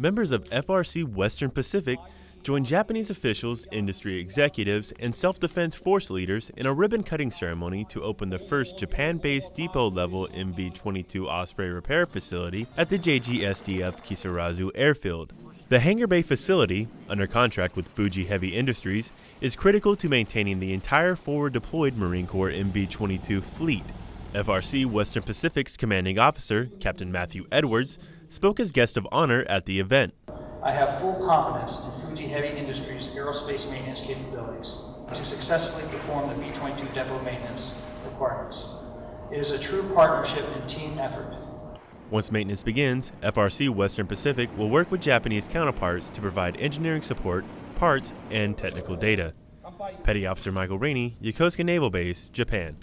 members of FRC Western Pacific joined Japanese officials, industry executives, and self-defense force leaders in a ribbon-cutting ceremony to open the first Japan-based depot-level MV-22 Osprey repair facility at the JGSDF Kisarazu Airfield. The hangar bay facility, under contract with Fuji Heavy Industries, is critical to maintaining the entire forward deployed Marine Corps MV-22 fleet. FRC Western Pacific's commanding officer, Captain Matthew Edwards, spoke as guest of honor at the event. I have full confidence in Fuji Heavy Industries' aerospace maintenance capabilities to successfully perform the V-22 depot maintenance requirements. It is a true partnership and team effort. Once maintenance begins, FRC Western Pacific will work with Japanese counterparts to provide engineering support, parts, and technical data. Petty Officer Michael Rainey, Yokosuka Naval Base, Japan.